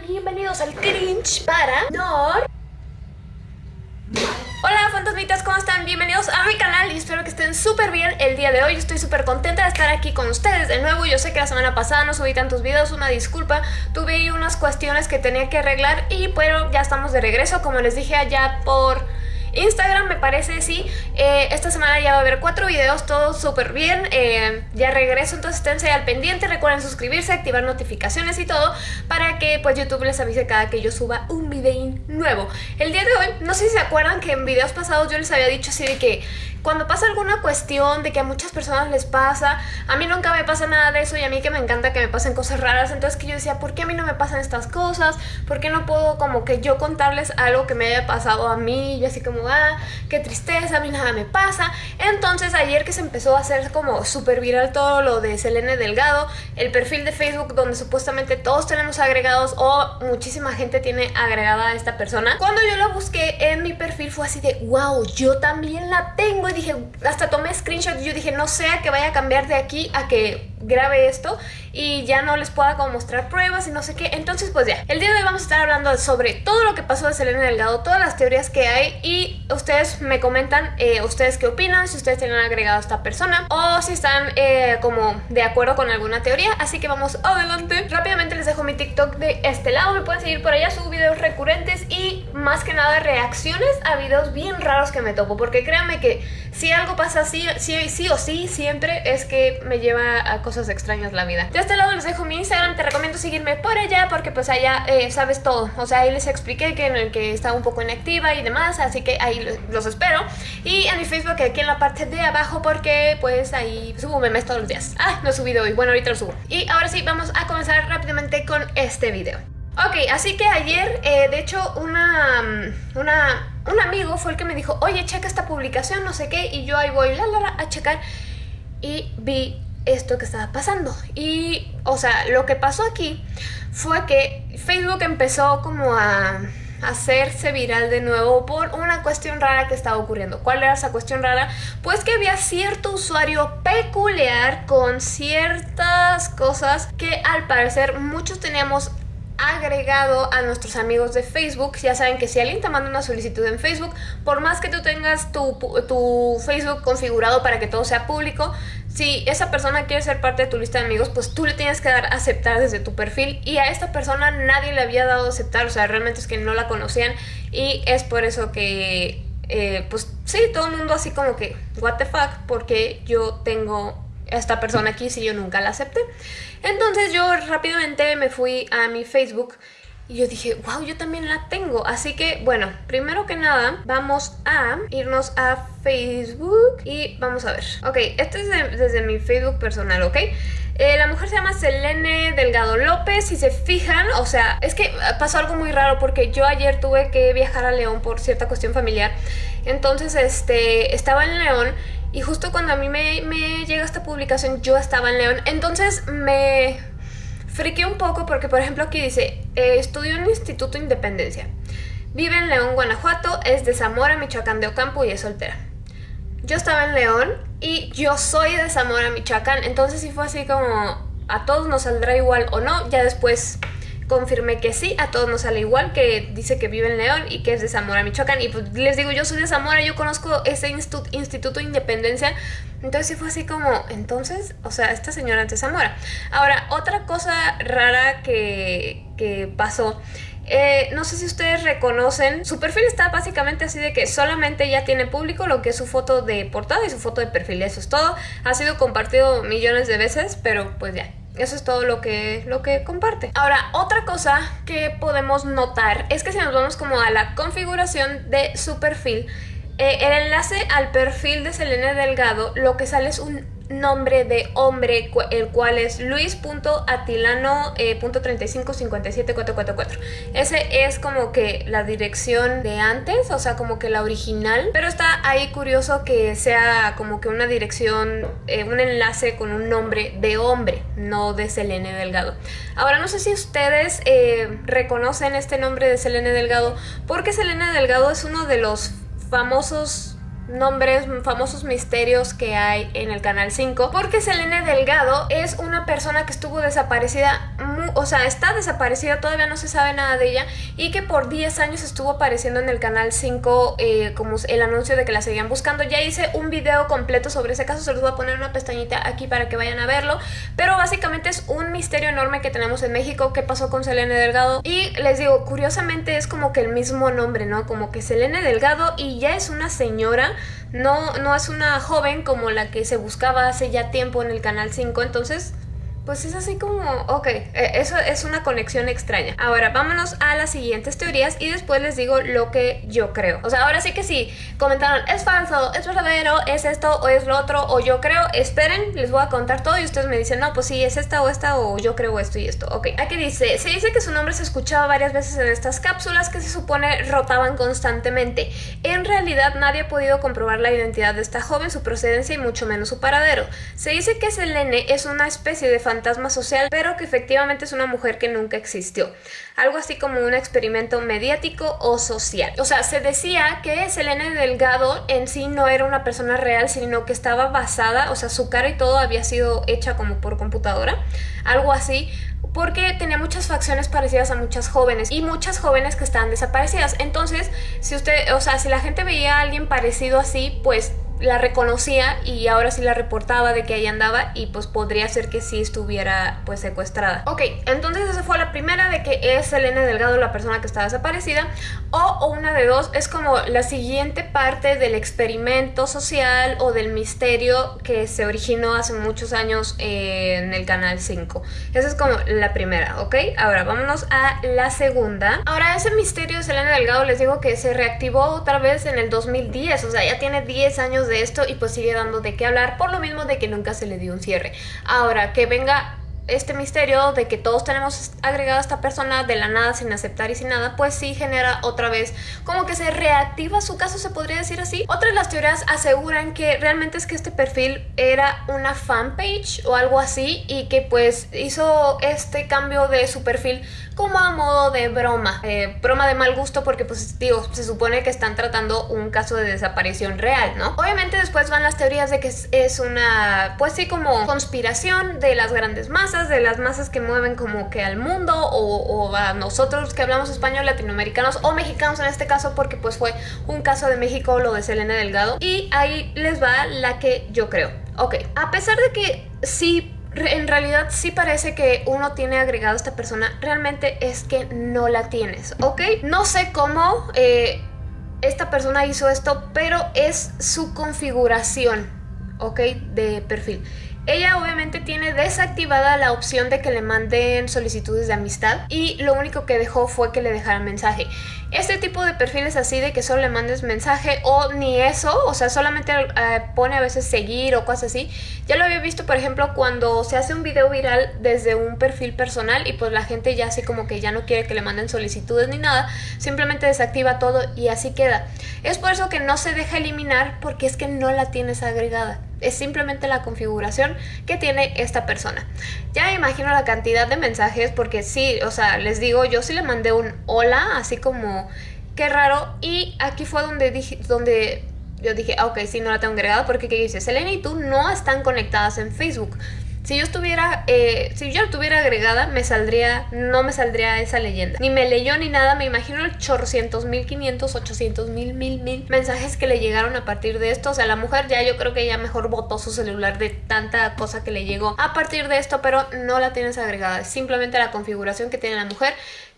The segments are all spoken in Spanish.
Bienvenidos al Cringe para Nor. Hola fantasmitas, ¿cómo están? Bienvenidos a mi canal y espero que estén súper bien el día de hoy. Estoy súper contenta de estar aquí con ustedes de nuevo. Yo sé que la semana pasada no subí tantos videos, una disculpa. Tuve unas cuestiones que tenía que arreglar y pero ya estamos de regreso Como les dije allá por Instagram me parece, sí. Eh, esta semana ya va a haber cuatro videos, todo súper bien. Eh, ya regreso, entonces esténse al pendiente. Recuerden suscribirse, activar notificaciones y todo para que pues YouTube les avise cada que yo suba un video nuevo. El día de hoy, no sé si se acuerdan que en videos pasados yo les había dicho así de que cuando pasa alguna cuestión de que a muchas personas les pasa, a mí nunca me pasa nada de eso y a mí que me encanta que me pasen cosas raras, entonces que yo decía, ¿por qué a mí no me pasan estas cosas? ¿Por qué no puedo como que yo contarles algo que me haya pasado a mí? Y así como, ah, qué tristeza, a mí nada me pasa. Entonces ayer que se empezó a hacer como súper viral todo lo de Selene Delgado, el perfil de Facebook donde supuestamente todos tenemos agregados o muchísima gente tiene agregada a esta persona. Cuando yo la busqué en mi perfil fue así de, wow, yo también la tengo dije, hasta tomé screenshot y yo dije, no sea que vaya a cambiar de aquí a que grabe esto y ya no les pueda como mostrar pruebas y no sé qué. Entonces pues ya, el día de hoy vamos a estar hablando sobre todo lo que pasó de Selena Delgado, todas las teorías que hay y ustedes me comentan eh, ustedes qué opinan, si ustedes tienen agregado a esta persona o si están eh, como de acuerdo con alguna teoría. Así que vamos adelante. Rápidamente les dejo mi TikTok de este lado, me pueden seguir por allá, subo videos recurrentes y más que nada reacciones a videos bien raros que me topo, porque créanme que si algo pasa así, sí, sí o sí, siempre es que me lleva a cosas extrañas la vida. De este lado les dejo mi Instagram, te recomiendo seguirme por allá porque pues allá eh, sabes todo. O sea, ahí les expliqué que en el que estaba un poco inactiva y demás, así que ahí los espero. Y en mi Facebook aquí en la parte de abajo porque pues ahí subo memes todos los días. Ah, no he subido hoy, bueno ahorita lo subo. Y ahora sí, vamos a comenzar rápidamente con este video. Ok, así que ayer, eh, de hecho, una, mm, una un amigo fue el que me dijo, oye, checa esta publicación, no sé qué, y yo ahí voy la, la, a checar y vi esto que estaba pasando. Y, o sea, lo que pasó aquí fue que Facebook empezó como a hacerse viral de nuevo por una cuestión rara que estaba ocurriendo. ¿Cuál era esa cuestión rara? Pues que había cierto usuario peculiar con ciertas cosas que al parecer muchos teníamos agregado a nuestros amigos de Facebook. Ya saben que si alguien te manda una solicitud en Facebook, por más que tú tengas tu, tu, Facebook configurado para que todo sea público, si esa persona quiere ser parte de tu lista de amigos, pues tú le tienes que dar a aceptar desde tu perfil y a esta persona nadie le había dado a aceptar, o sea, realmente es que no la conocían y es por eso que, eh, pues sí, todo el mundo así como que, what the fuck, porque yo tengo esta persona aquí si yo nunca la acepté. Entonces yo rápidamente me fui a mi Facebook y yo dije, wow, yo también la tengo. Así que, bueno, primero que nada, vamos a irnos a Facebook y vamos a ver. Ok, este es desde mi Facebook personal, ¿ok? Eh, la mujer se llama Selene Delgado López, si se fijan, o sea, es que pasó algo muy raro porque yo ayer tuve que viajar a León por cierta cuestión familiar. Entonces, este, estaba en León y justo cuando a mí me, llega esta publicación, yo estaba en León. Entonces me friqué un poco porque, por ejemplo, aquí dice, eh, estudió en el Instituto Independencia. Vive en León, Guanajuato, es de Zamora, Michoacán de Ocampo y es soltera. Yo estaba en León y yo soy de Zamora, Michoacán. Entonces sí fue así como, a todos nos saldrá igual o no. Ya después confirmé que sí, a todos nos sale igual, que dice que vive en León y que es de Zamora, Michoacán. Y pues les digo, yo soy de Zamora, yo conozco ese Instituto de Independencia. Entonces sí fue así como, entonces, o sea, esta señora es de Zamora. Ahora, otra cosa rara que, que pasó eh, no sé si ustedes reconocen, su perfil está básicamente así de que solamente ya tiene público lo que es su foto de portada y su foto de perfil, eso es todo. Ha sido compartido millones de veces, pero pues ya, eso es todo lo que, lo que comparte. Ahora, otra cosa que podemos notar es que si nos vamos como a la configuración de su perfil, eh, el enlace al perfil de Selene Delgado, lo que sale es un nombre de hombre, el cual es luis.atilano.3557444. Eh, Ese es como que la dirección de antes, o sea, como que la original, pero está ahí curioso que sea como que una dirección, eh, un enlace con un nombre de hombre, no de Selene Delgado. Ahora, no sé si ustedes eh, reconocen este nombre de Selene Delgado, porque Selene Delgado es uno de los famosos nombres, famosos misterios que hay en el Canal 5 porque Selene Delgado es una persona que estuvo desaparecida o sea, está desaparecida, todavía no se sabe nada de ella y que por 10 años estuvo apareciendo en el canal 5 eh, como el anuncio de que la seguían buscando. Ya hice un video completo sobre ese caso, se los voy a poner una pestañita aquí para que vayan a verlo, pero básicamente es un misterio enorme que tenemos en México, qué pasó con Selene Delgado y les digo, curiosamente es como que el mismo nombre, ¿no? Como que Selene Delgado y ya es una señora no, no es una joven como la que se buscaba hace ya tiempo en el Canal 5, entonces pues es así como, ok, eh, eso es una conexión extraña. Ahora, vámonos a las siguientes teorías y después les digo lo que yo creo. O sea, ahora sí que sí, comentaron, es falso, es verdadero, es esto o es lo otro, o yo creo, esperen, les voy a contar todo y ustedes me dicen, no, pues sí, es esta o esta, o yo creo esto y esto. Ok, aquí dice, se dice que su nombre se escuchaba varias veces en estas cápsulas que se supone rotaban constantemente. En realidad nadie ha podido comprobar la identidad de esta joven, su procedencia y mucho menos su paradero. Se dice que Selene es una especie de fantasma social, pero que efectivamente es una mujer que nunca existió. Algo así como un experimento mediático o social. O sea, se decía que Selene Delgado en sí no era una persona real, sino que estaba basada, o sea, su cara y todo había sido hecha como por computadora, algo así, porque tenía muchas facciones parecidas a muchas jóvenes y muchas jóvenes que estaban desaparecidas. Entonces, si usted, o sea, si la gente veía a alguien parecido así, pues la reconocía y ahora sí la reportaba de que ahí andaba y pues podría ser que sí estuviera pues secuestrada. Ok, entonces esa fue la primera de que es Selene Delgado la persona que está desaparecida o, una de dos es como la siguiente parte del experimento social o del misterio que se originó hace muchos años en el canal 5. Esa es como la primera, ¿ok? Ahora vámonos a la segunda. Ahora ese misterio de Selene Delgado les digo que se reactivó otra vez en el 2010, o sea ya tiene 10 años de esto y pues sigue dando de qué hablar por lo mismo de que nunca se le dio un cierre. Ahora, que venga este misterio de que todos tenemos agregado a esta persona de la nada sin aceptar y sin nada, pues sí genera otra vez como que se reactiva su caso, se podría decir así. Otras de las teorías aseguran que realmente es que este perfil era una fanpage o algo así y que pues hizo este cambio de su perfil como a modo de broma, eh, broma de mal gusto porque pues digo, se supone que están tratando un caso de desaparición real, ¿no? Obviamente después van las teorías de que es, una, pues sí, como conspiración de las grandes masas, de las masas que mueven como que al mundo o, a nosotros que hablamos español, latinoamericanos o mexicanos en este caso porque pues fue un caso de México, lo de Selena Delgado y ahí les va la que yo creo. Ok, a pesar de que sí en realidad sí parece que uno tiene agregado a esta persona, realmente es que no la tienes, ¿ok? No sé cómo eh, esta persona hizo esto, pero es su configuración, ¿ok? De perfil. Ella obviamente tiene desactivada la opción de que le manden solicitudes de amistad y lo único que dejó fue que le dejaran mensaje. Este tipo de perfiles así de que solo le mandes mensaje o ni eso, o sea, solamente eh, pone a veces seguir o cosas así. Ya lo había visto, por ejemplo, cuando se hace un video viral desde un perfil personal y pues la gente ya así como que ya no quiere que le manden solicitudes ni nada, simplemente desactiva todo y así queda. Es por eso que no se deja eliminar porque es que no la tienes agregada es simplemente la configuración que tiene esta persona. Ya imagino la cantidad de mensajes porque sí, o sea, les digo, yo sí le mandé un hola, así como qué raro y aquí fue donde dije, donde yo dije, ah, ok, sí, no la tengo agregada porque ¿qué dice? Selena y tú no están conectadas en Facebook. Si yo estuviera, eh, si yo tuviera agregada, me saldría, no me saldría esa leyenda. Ni me leyó ni nada, me imagino el chorcientos mil, quinientos, ochocientos mil, mil, mil mensajes que le llegaron a partir de esto. O sea, la mujer ya yo creo que ya mejor botó su celular de tanta cosa que le llegó a partir de esto, pero no la tienes agregada. Es simplemente la configuración que tiene la mujer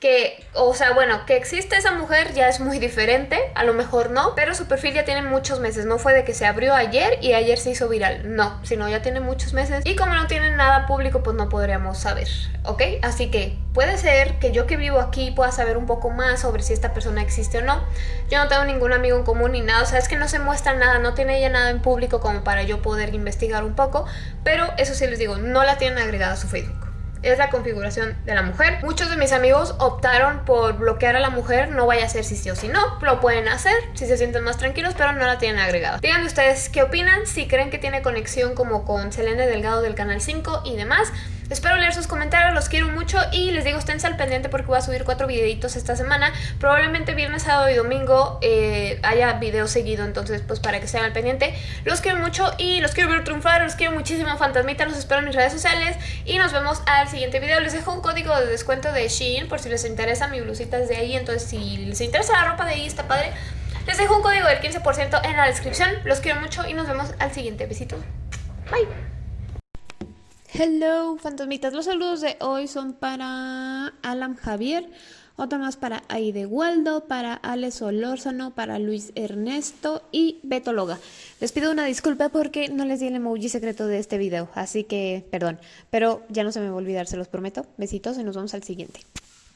que, o sea, bueno, que existe esa mujer ya es muy diferente, a lo mejor no, pero su perfil ya tiene muchos meses, no fue de que se abrió ayer y ayer se hizo viral, no, sino ya tiene muchos meses. Y como no tiene nada público pues no podríamos saber, ¿ok? Así que puede ser que yo que vivo aquí pueda saber un poco más sobre si esta persona existe o no, yo no tengo ningún amigo en común ni nada, o sea, es que no se muestra nada, no tiene ella nada en público como para yo poder investigar un poco, pero eso sí les digo, no la tienen agregada a su Facebook es la configuración de la mujer. Muchos de mis amigos optaron por bloquear a la mujer, no vaya a ser si sí o si no, lo pueden hacer si se sienten más tranquilos, pero no la tienen agregada. Díganme ustedes qué opinan, si creen que tiene conexión como con Selene Delgado del Canal 5 y demás. Espero leer sus comentarios, los quiero mucho y les digo, estén al pendiente porque voy a subir cuatro videitos esta semana. Probablemente viernes, sábado y domingo eh, haya video seguido, entonces pues para que estén al pendiente. Los quiero mucho y los quiero ver triunfar, los quiero muchísimo, fantasmita, los espero en mis redes sociales y nos vemos al siguiente video. Les dejo un código de descuento de Shein por si les interesa, mi blusita es de ahí, entonces si les interesa la ropa de ahí está padre. Les dejo un código del 15% en la descripción. Los quiero mucho y nos vemos al siguiente. Besitos. Bye. Hello, fantasmitas. Los saludos de hoy son para Alan Javier, otro más para Aide Waldo, para Alex Olórzano, para Luis Ernesto y Beto Loga. Les pido una disculpa porque no les di el emoji secreto de este video, así que perdón. Pero ya no se me va a olvidar, se los prometo. Besitos y nos vemos al siguiente.